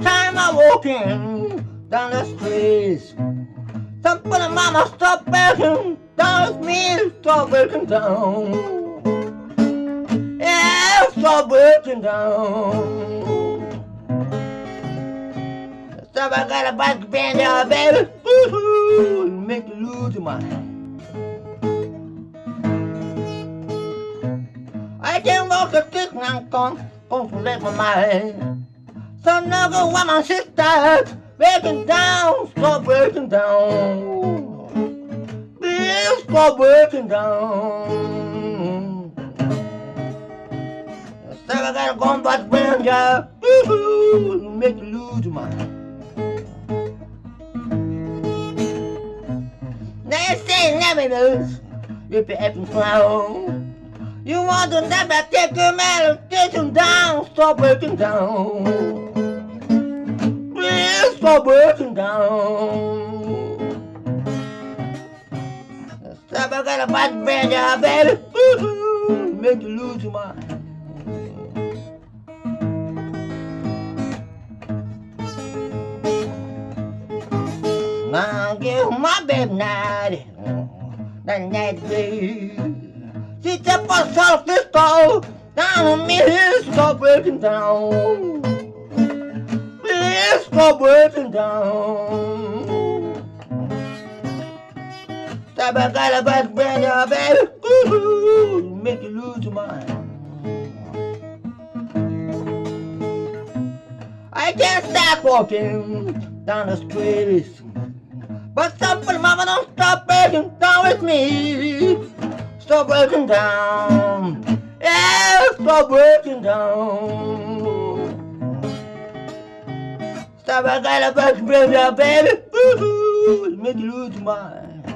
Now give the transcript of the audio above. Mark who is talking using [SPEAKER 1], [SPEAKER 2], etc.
[SPEAKER 1] mama walking down the streets. Somebody mama stop breaking down with me, stop breaking down. Yeah, stop breaking down. Stop, I got a bike band, yeah, baby. Make you lose your mind. I can't walk a stick now, con, con to let my mind. So now go with my sister, breaking down, stop breaking down. Please stop breaking down. Stop, I gotta go back yeah. Ooh, make you lose your mind. They say never lose you effing clown. You want to never take your meditation down, stop breaking down. Please stop breaking down. Stop, I got a bad baby. Make you lose your mind. Now give my baby night, that night. Was off this door, down on me, stop breaking down. Please stop breaking down. Stop, I got a bad brand, yeah, baby. Ooh, make you lose your mind. I can't stop walking down the streets. But somebody, mama, don't stop breaking down with me. Stop breaking down. Yeah, stop breaking down. Stop, I got a back, baby, baby. Ooh, make you lose your mind.